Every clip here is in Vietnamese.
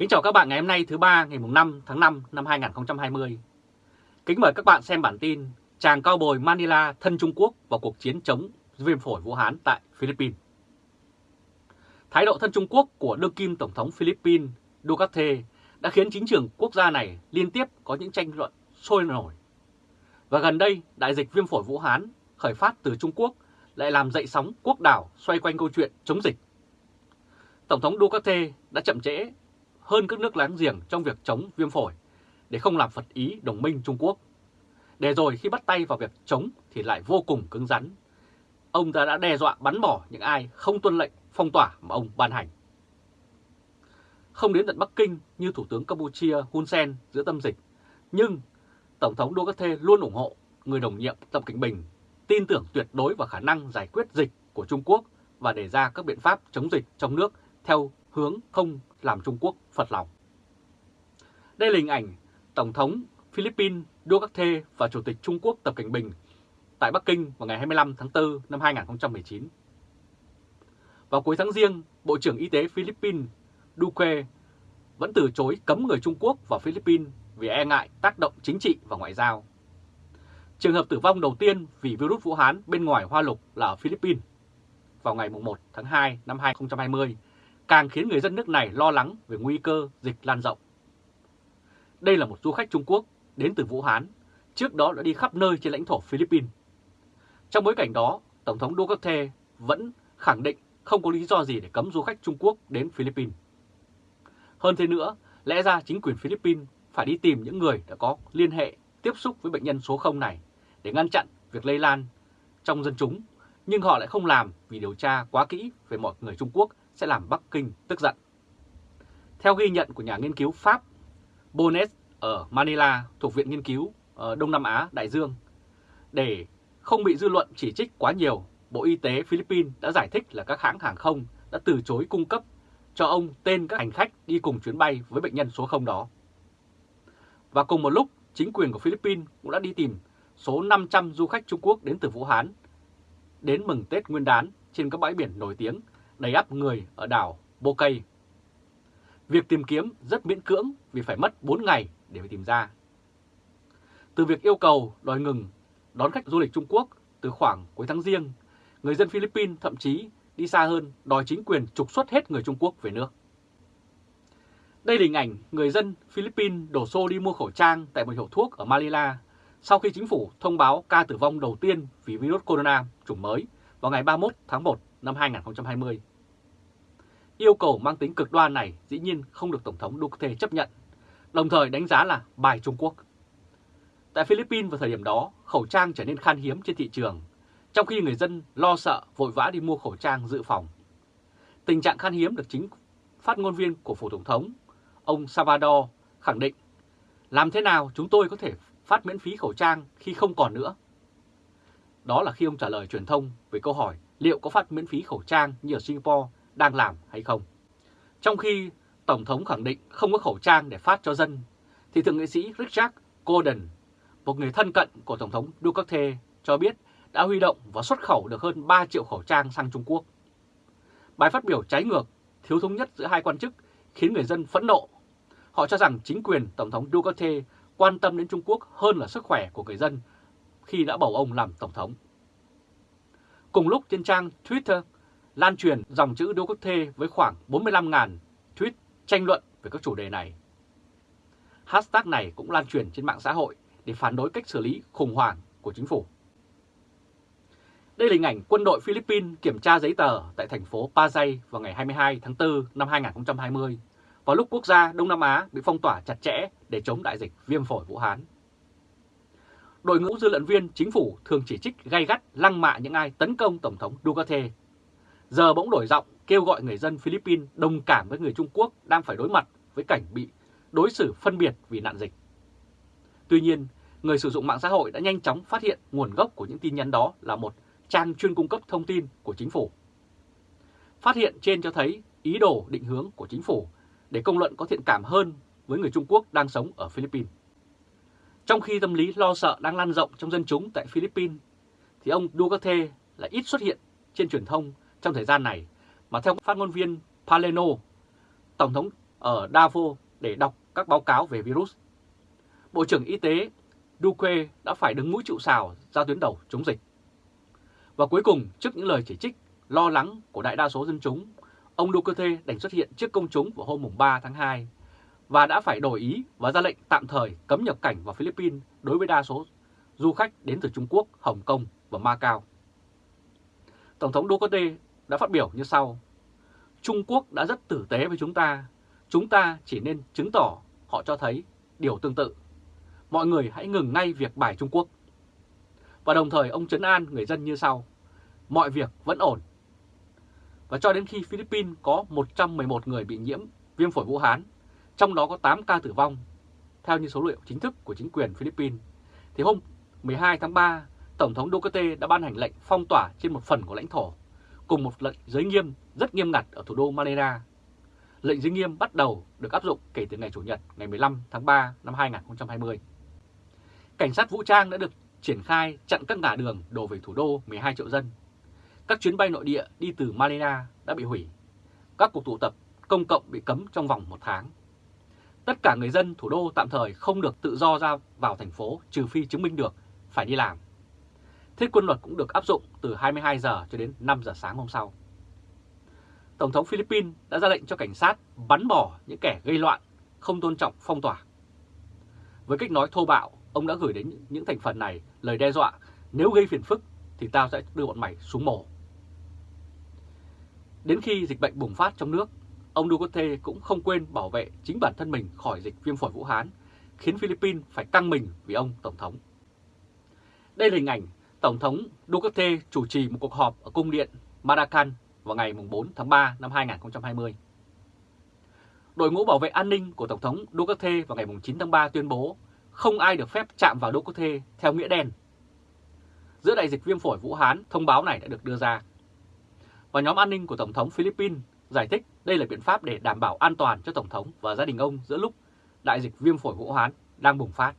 Kính chào các bạn ngày hôm nay thứ ba ngày 5 tháng 5 năm 2020. Kính mời các bạn xem bản tin Chàng cao bồi Manila thân Trung Quốc vào cuộc chiến chống viêm phổi Vũ Hán tại Philippines. Thái độ thân Trung Quốc của đương kim Tổng thống Philippines Duterte đã khiến chính trường quốc gia này liên tiếp có những tranh luận sôi nổi. Và gần đây, đại dịch viêm phổi Vũ Hán khởi phát từ Trung Quốc lại làm dậy sóng quốc đảo xoay quanh câu chuyện chống dịch. Tổng thống Duterte đã chậm trễ hơn các nước láng giềng trong việc chống viêm phổi để không làm phật ý đồng minh Trung Quốc. Để rồi khi bắt tay vào việc chống thì lại vô cùng cứng rắn. Ông ta đã đe dọa bắn bỏ những ai không tuân lệnh phong tỏa mà ông ban hành. Không đến tận Bắc Kinh như Thủ tướng Campuchia Hun Sen giữa tâm dịch, nhưng Tổng thống Duterte luôn ủng hộ người đồng nhiệm Tập Cảnh Bình, tin tưởng tuyệt đối vào khả năng giải quyết dịch của Trung Quốc và đề ra các biện pháp chống dịch trong nước theo hướng không làm Trung Quốc phật lòng. Đây là hình ảnh Tổng thống Philippines Duterte và Chủ tịch Trung Quốc Tập Cảnh Bình tại Bắc Kinh vào ngày 25 tháng 4 năm 2019. Vào cuối tháng riêng, Bộ trưởng Y tế Philippines Duque vẫn từ chối cấm người Trung Quốc vào Philippines vì e ngại tác động chính trị và ngoại giao. Trường hợp tử vong đầu tiên vì virus Vũ Hán bên ngoài Hoa Lục là ở Philippines. Vào ngày 1 tháng 2 năm 2020, càng khiến người dân nước này lo lắng về nguy cơ dịch lan rộng. Đây là một du khách Trung Quốc đến từ Vũ Hán, trước đó đã đi khắp nơi trên lãnh thổ Philippines. Trong bối cảnh đó, Tổng thống Duterte vẫn khẳng định không có lý do gì để cấm du khách Trung Quốc đến Philippines. Hơn thế nữa, lẽ ra chính quyền Philippines phải đi tìm những người đã có liên hệ tiếp xúc với bệnh nhân số 0 này để ngăn chặn việc lây lan trong dân chúng, nhưng họ lại không làm vì điều tra quá kỹ về mọi người Trung Quốc sẽ làm Bắc Kinh tức giận. Theo ghi nhận của nhà nghiên cứu Pháp Bonet ở Manila thuộc Viện Nghiên cứu ở Đông Nam Á Đại Dương, để không bị dư luận chỉ trích quá nhiều, Bộ Y tế Philippines đã giải thích là các hãng hàng không đã từ chối cung cấp cho ông tên các hành khách đi cùng chuyến bay với bệnh nhân số 0 đó. Và cùng một lúc, chính quyền của Philippines cũng đã đi tìm số 500 du khách Trung Quốc đến từ Vũ Hán đến mừng Tết Nguyên đán trên các bãi biển nổi tiếng đầy ắp người ở đảo Bokay. Việc tìm kiếm rất miễn cưỡng vì phải mất 4 ngày để tìm ra. Từ việc yêu cầu đòi ngừng đón khách du lịch Trung Quốc từ khoảng cuối tháng riêng, người dân Philippines thậm chí đi xa hơn đòi chính quyền trục xuất hết người Trung Quốc về nước. Đây là hình ảnh người dân Philippines đổ xô đi mua khẩu trang tại một hiệu thuốc ở Manila sau khi chính phủ thông báo ca tử vong đầu tiên vì virus corona chủng mới vào ngày 31 tháng 1 năm 2020. Yêu cầu mang tính cực đoan này dĩ nhiên không được Tổng thống Duterte chấp nhận, đồng thời đánh giá là bài Trung Quốc. Tại Philippines vào thời điểm đó, khẩu trang trở nên khan hiếm trên thị trường, trong khi người dân lo sợ vội vã đi mua khẩu trang dự phòng. Tình trạng khan hiếm được chính phát ngôn viên của Phủ Tổng thống, ông Salvador, khẳng định làm thế nào chúng tôi có thể phát miễn phí khẩu trang khi không còn nữa? Đó là khi ông trả lời truyền thông về câu hỏi liệu có phát miễn phí khẩu trang như ở Singapore đang làm hay không. Trong khi Tổng thống khẳng định không có khẩu trang để phát cho dân, thì Thượng nghị sĩ Richard Gordon, một người thân cận của Tổng thống Duterte, cho biết đã huy động và xuất khẩu được hơn 3 triệu khẩu trang sang Trung Quốc. Bài phát biểu trái ngược, thiếu thống nhất giữa hai quan chức khiến người dân phẫn nộ. Họ cho rằng chính quyền Tổng thống Duterte quan tâm đến Trung Quốc hơn là sức khỏe của người dân khi đã bầu ông làm Tổng thống. Cùng lúc trên trang Twitter lan truyền dòng chữ Đỗ Quốc Thê với khoảng 45.000 tweet tranh luận về các chủ đề này. Hashtag này cũng lan truyền trên mạng xã hội để phản đối cách xử lý khủng hoảng của chính phủ. Đây là hình ảnh quân đội Philippines kiểm tra giấy tờ tại thành phố Pasay vào ngày 22 tháng 4 năm 2020, vào lúc quốc gia Đông Nam Á bị phong tỏa chặt chẽ để chống đại dịch viêm phổi Vũ Hán. Đội ngũ dư luận viên chính phủ thường chỉ trích gay gắt lăng mạ những ai tấn công Tổng thống Duterte giờ bỗng đổi giọng kêu gọi người dân Philippines đồng cảm với người Trung Quốc đang phải đối mặt với cảnh bị đối xử phân biệt vì nạn dịch. Tuy nhiên, người sử dụng mạng xã hội đã nhanh chóng phát hiện nguồn gốc của những tin nhắn đó là một trang chuyên cung cấp thông tin của chính phủ. Phát hiện trên cho thấy ý đồ định hướng của chính phủ để công luận có thiện cảm hơn với người Trung Quốc đang sống ở Philippines. Trong khi tâm lý lo sợ đang lan rộng trong dân chúng tại Philippines, thì ông Duterte lại ít xuất hiện trên truyền thông trong thời gian này, mà theo phát ngôn viên Paleno, Tổng thống ở Davos để đọc các báo cáo về virus. Bộ trưởng Y tế Duque đã phải đứng mũi chịu sào ra tuyến đầu chống dịch. Và cuối cùng, trước những lời chỉ trích, lo lắng của đại đa số dân chúng, ông Duterte đành xuất hiện trước công chúng vào hôm 3 tháng 2 và đã phải đổi ý và ra lệnh tạm thời cấm nhập cảnh vào Philippines đối với đa số du khách đến từ Trung Quốc, Hồng Kông và Macau. Tổng thống Duterte đã phát biểu như sau. Trung Quốc đã rất tử tế với chúng ta. Chúng ta chỉ nên chứng tỏ họ cho thấy điều tương tự. Mọi người hãy ngừng ngay việc bài Trung Quốc. Và đồng thời ông chấn an người dân như sau. Mọi việc vẫn ổn. Và cho đến khi Philippines có 111 người bị nhiễm viêm phổi Vũ Hán, trong đó có 8 ca tử vong, theo như số liệu chính thức của chính quyền Philippines, thì hôm 12 tháng 3, Tổng thống Duterte đã ban hành lệnh phong tỏa trên một phần của lãnh thổ, cùng một lệnh giới nghiêm rất nghiêm ngặt ở thủ đô Manila. Lệnh giới nghiêm bắt đầu được áp dụng kể từ ngày Chủ nhật ngày 15 tháng 3 năm 2020. Cảnh sát vũ trang đã được triển khai chặn các ngã đường đổ về thủ đô 12 triệu dân. Các chuyến bay nội địa đi từ Manila đã bị hủy. Các cuộc tụ tập công cộng bị cấm trong vòng một tháng. Tất cả người dân thủ đô tạm thời không được tự do ra vào thành phố trừ phi chứng minh được phải đi làm. Thế quân luật cũng được áp dụng từ 22 giờ cho đến 5 giờ sáng hôm sau. Tổng thống Philippines đã ra lệnh cho cảnh sát bắn bỏ những kẻ gây loạn, không tôn trọng phong tỏa. Với cách nói thô bạo, ông đã gửi đến những thành phần này lời đe dọa nếu gây phiền phức thì tao sẽ đưa bọn mày xuống mổ. Đến khi dịch bệnh bùng phát trong nước, ông Duterte cũng không quên bảo vệ chính bản thân mình khỏi dịch viêm phổi Vũ Hán, khiến Philippines phải căng mình vì ông Tổng thống. Đây là hình ảnh Tổng thống Duterte chủ trì một cuộc họp ở cung điện Maracan vào ngày 4 tháng 3 năm 2020. Đội ngũ bảo vệ an ninh của Tổng thống Duterte vào ngày 9 tháng 3 tuyên bố không ai được phép chạm vào Duterte theo nghĩa đen. Giữa đại dịch viêm phổi Vũ Hán, thông báo này đã được đưa ra. Và nhóm an ninh của Tổng thống Philippines giải thích đây là biện pháp để đảm bảo an toàn cho Tổng thống và gia đình ông giữa lúc đại dịch viêm phổi Vũ Hán đang bùng phát.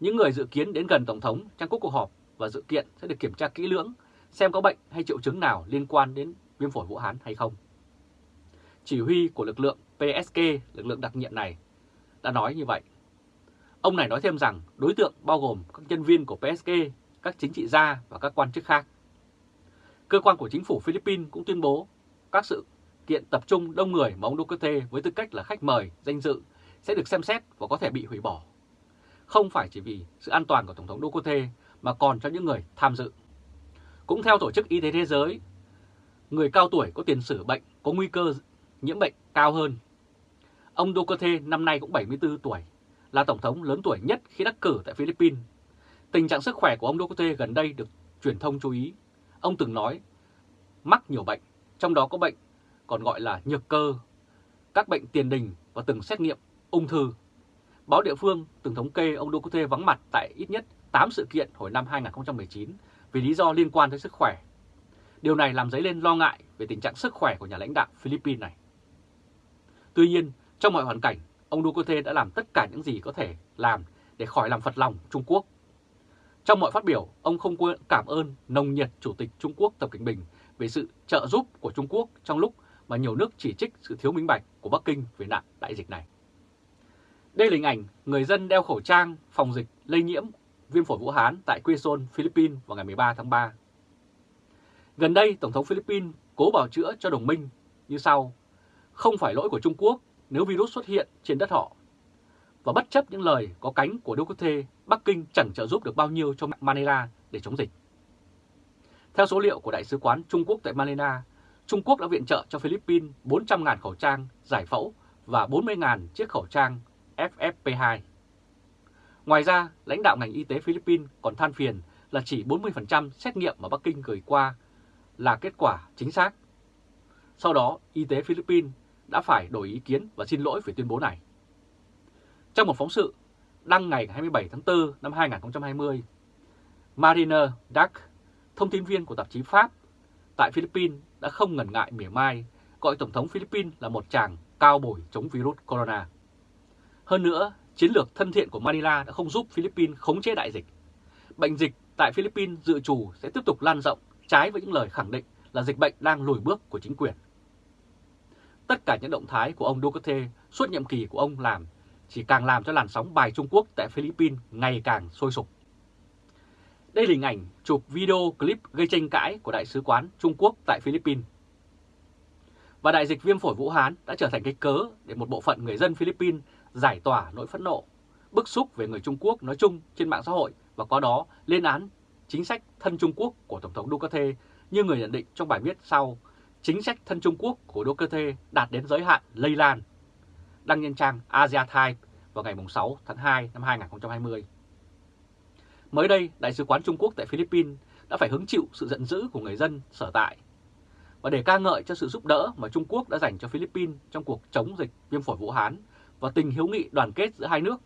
Những người dự kiến đến gần Tổng thống trong cuộc họp và dự kiện sẽ được kiểm tra kỹ lưỡng xem có bệnh hay triệu chứng nào liên quan đến viêm phổi Vũ Hán hay không. Chỉ huy của lực lượng PSK, lực lượng đặc nhiệm này, đã nói như vậy. Ông này nói thêm rằng đối tượng bao gồm các nhân viên của PSK, các chính trị gia và các quan chức khác. Cơ quan của chính phủ Philippines cũng tuyên bố các sự kiện tập trung đông người mà ông Duterte với tư cách là khách mời, danh dự sẽ được xem xét và có thể bị hủy bỏ. Không phải chỉ vì sự an toàn của Tổng thống Duterte mà còn cho những người tham dự. Cũng theo Tổ chức Y tế Thế giới, người cao tuổi có tiền sử bệnh có nguy cơ nhiễm bệnh cao hơn. Ông Duterte năm nay cũng 74 tuổi, là Tổng thống lớn tuổi nhất khi đắc cử tại Philippines. Tình trạng sức khỏe của ông Duterte gần đây được truyền thông chú ý. Ông từng nói mắc nhiều bệnh, trong đó có bệnh còn gọi là nhược cơ, các bệnh tiền đình và từng xét nghiệm ung thư. Báo địa phương từng thống kê ông Duterte vắng mặt tại ít nhất 8 sự kiện hồi năm 2019 vì lý do liên quan tới sức khỏe. Điều này làm dấy lên lo ngại về tình trạng sức khỏe của nhà lãnh đạo Philippines này. Tuy nhiên, trong mọi hoàn cảnh, ông Duterte đã làm tất cả những gì có thể làm để khỏi làm phật lòng Trung Quốc. Trong mọi phát biểu, ông không quên cảm ơn nồng nhiệt Chủ tịch Trung Quốc Tập Cận Bình về sự trợ giúp của Trung Quốc trong lúc mà nhiều nước chỉ trích sự thiếu minh bạch của Bắc Kinh về nạn đại dịch này. Đây là hình ảnh người dân đeo khẩu trang phòng dịch lây nhiễm viêm phổi Vũ Hán tại Quezon, Philippines vào ngày 13 tháng 3. Gần đây, Tổng thống Philippines cố bảo chữa cho đồng minh như sau. Không phải lỗi của Trung Quốc nếu virus xuất hiện trên đất họ. Và bất chấp những lời có cánh của Duterte, Bắc Kinh chẳng trợ giúp được bao nhiêu cho Manila để chống dịch. Theo số liệu của Đại sứ quán Trung Quốc tại Manila, Trung Quốc đã viện trợ cho Philippines 400.000 khẩu trang giải phẫu và 40.000 chiếc khẩu trang FFP2. Ngoài ra, lãnh đạo ngành y tế Philippines còn than phiền là chỉ 40% xét nghiệm mà Bắc Kinh gửi qua là kết quả chính xác. Sau đó, y tế Philippines đã phải đổi ý kiến và xin lỗi về tuyên bố này. Trong một phóng sự đăng ngày 27 tháng 4 năm 2020, Mariner Duck, thông tin viên của tạp chí Pháp tại Philippines đã không ngần ngại mỉa mai gọi Tổng thống Philippines là một chàng cao bồi chống virus corona. Hơn nữa, chiến lược thân thiện của Manila đã không giúp Philippines khống chế đại dịch. Bệnh dịch tại Philippines dự trù sẽ tiếp tục lan rộng trái với những lời khẳng định là dịch bệnh đang lùi bước của chính quyền. tất cả những động thái của ông Duterte suốt nhiệm kỳ của ông làm chỉ càng làm cho làn sóng bài Trung Quốc tại Philippines ngày càng sôi sục. Đây là hình ảnh chụp video clip gây tranh cãi của Đại sứ quán Trung Quốc tại Philippines. Và đại dịch viêm phổi Vũ Hán đã trở thành cái cớ để một bộ phận người dân Philippines giải tỏa nỗi phẫn nộ, bức xúc về người Trung Quốc nói chung trên mạng xã hội và qua đó lên án chính sách thân Trung Quốc của Tổng thống Duterte như người nhận định trong bài viết sau, chính sách thân Trung Quốc của Duterte đạt đến giới hạn lây lan. Đăng nhân trang Asia Times vào ngày 6 tháng 2 năm 2020. Mới đây, Đại sứ quán Trung Quốc tại Philippines đã phải hứng chịu sự giận dữ của người dân sở tại. Và để ca ngợi cho sự giúp đỡ mà Trung Quốc đã dành cho Philippines trong cuộc chống dịch viêm phổi Vũ Hán và tình hiếu nghị đoàn kết giữa hai nước,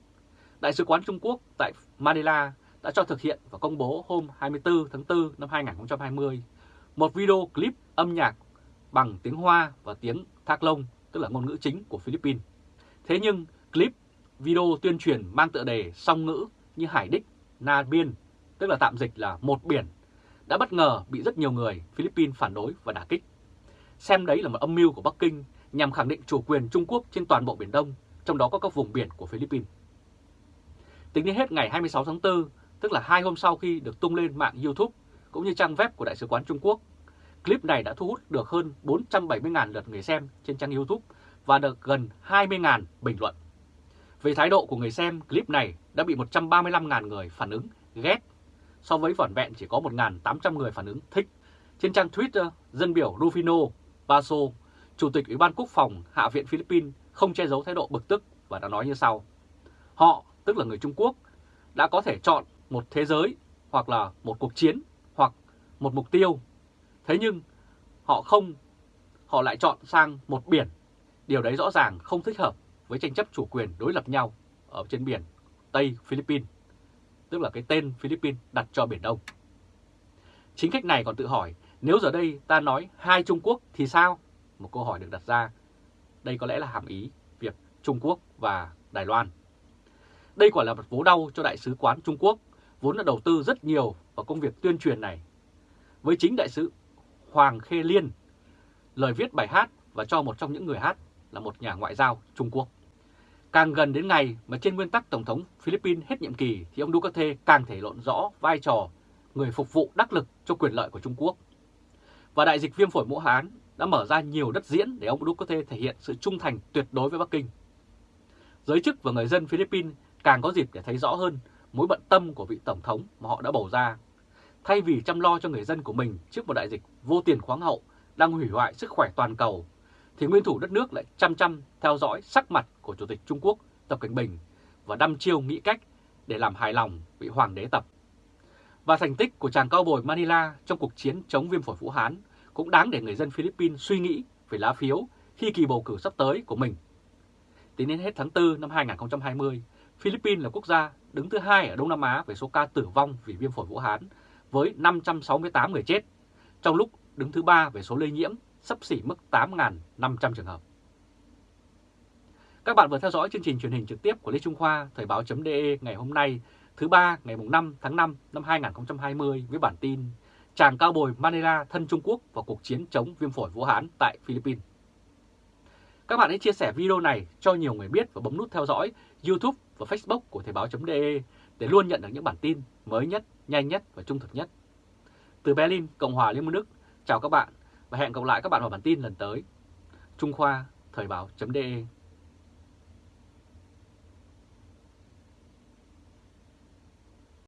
Đại sứ quán Trung Quốc tại Manila đã cho thực hiện và công bố hôm 24 tháng 4 năm 2020 một video clip âm nhạc bằng tiếng Hoa và tiếng Thác Lông, tức là ngôn ngữ chính của Philippines. Thế nhưng clip video tuyên truyền mang tựa đề song ngữ như Hải Đích, Na Biên, tức là tạm dịch là một biển, đã bất ngờ bị rất nhiều người Philippines phản đối và đả kích. Xem đấy là một âm mưu của Bắc Kinh nhằm khẳng định chủ quyền Trung Quốc trên toàn bộ Biển Đông, trong đó có các vùng biển của Philippines. Tính đến hết ngày 26 tháng 4, tức là hai hôm sau khi được tung lên mạng YouTube cũng như trang web của Đại sứ quán Trung Quốc, clip này đã thu hút được hơn 470.000 lượt người xem trên trang YouTube và được gần 20.000 bình luận. Về thái độ của người xem, clip này đã bị 135.000 người phản ứng ghét, so với vỏn vẹn chỉ có 1.800 người phản ứng thích. Trên trang Twitter, dân biểu Rufino Baso, Chủ tịch Ủy ban Quốc phòng Hạ viện Philippines không che giấu thái độ bực tức và đã nói như sau. Họ, tức là người Trung Quốc, đã có thể chọn một thế giới hoặc là một cuộc chiến hoặc một mục tiêu. Thế nhưng họ không, họ lại chọn sang một biển. Điều đấy rõ ràng không thích hợp với tranh chấp chủ quyền đối lập nhau ở trên biển Tây Philippines, tức là cái tên Philippines đặt cho Biển Đông. Chính khách này còn tự hỏi, nếu giờ đây ta nói hai Trung Quốc thì sao? Một câu hỏi được đặt ra. Đây có lẽ là hàm ý việc Trung Quốc và Đài Loan. Đây quả là một vố đau cho Đại sứ quán Trung Quốc, vốn đã đầu tư rất nhiều vào công việc tuyên truyền này. Với chính Đại sứ Hoàng Khê Liên, lời viết bài hát và cho một trong những người hát là một nhà ngoại giao Trung Quốc. Càng gần đến ngày mà trên nguyên tắc Tổng thống Philippines hết nhiệm kỳ thì ông Duterte càng thể lộn rõ vai trò người phục vụ đắc lực cho quyền lợi của Trung Quốc. Và đại dịch viêm phổi Vũ Hán đã mở ra nhiều đất diễn để ông Duterte thể hiện sự trung thành tuyệt đối với Bắc Kinh. Giới chức và người dân Philippines càng có dịp để thấy rõ hơn mối bận tâm của vị Tổng thống mà họ đã bầu ra. Thay vì chăm lo cho người dân của mình trước một đại dịch vô tiền khoáng hậu đang hủy hoại sức khỏe toàn cầu, thì nguyên thủ đất nước lại chăm chăm theo dõi sắc mặt của Chủ tịch Trung Quốc Tập Cảnh Bình và đăm chiêu nghĩ cách để làm hài lòng vị Hoàng đế Tập. Và thành tích của chàng cao bồi Manila trong cuộc chiến chống viêm phổi Vũ Hán cũng đáng để người dân Philippines suy nghĩ về lá phiếu khi kỳ bầu cử sắp tới của mình. Tính đến hết tháng 4 năm 2020, Philippines là quốc gia đứng thứ hai ở Đông Nam Á về số ca tử vong vì viêm phổi Vũ Hán với 568 người chết, trong lúc đứng thứ ba về số lây nhiễm sắp xỉ mức 8.500 trường hợp. Các bạn vừa theo dõi chương trình truyền hình trực tiếp của Lê Trung Khoa Thời báo.de ngày hôm nay thứ ba ngày 5 tháng 5 năm 2020 với bản tin Chàng cao bồi Manila thân Trung Quốc vào cuộc chiến chống viêm phổi Vũ Hán tại Philippines. Các bạn hãy chia sẻ video này cho nhiều người biết và bấm nút theo dõi YouTube và Facebook của Thời báo.de để luôn nhận được những bản tin mới nhất, nhanh nhất và trung thực nhất. Từ Berlin, Cộng hòa Liên bang Đức, chào các bạn và hẹn gặp lại các bạn vào bản tin lần tới. Trung Khoa, Thời báo.de